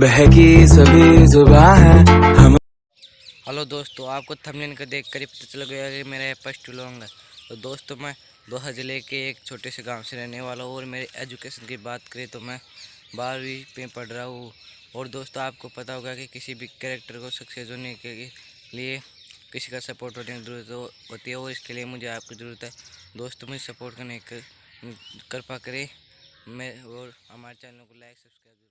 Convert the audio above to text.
बहकी सभी जुबा है। हम हेलो दोस्तों, आपको थंबनेल का देख कर ही पता चल गया कि मेरा फ़र्स्ट व्लॉग है। तो दोस्तों, मैं दोहा ज़िले के एक छोटे से गाँव से रहने वाला हूँ और मेरे एजुकेशन की बात करें तो मैं बारहवीं में पढ़ रहा हूँ। और दोस्तों, आपको पता होगा कि किसी भी कैरेक्टर को सक्सेस होने के लिए किसी का सपोर्ट होने की ज़रूरत होती है और इसके लिए मुझे आपकी ज़रूरत है। दोस्तों, मुझे सपोर्ट करने कर कृपा करें। मैं और हमारे चैनल को लाइक सब्सक्राइब करें।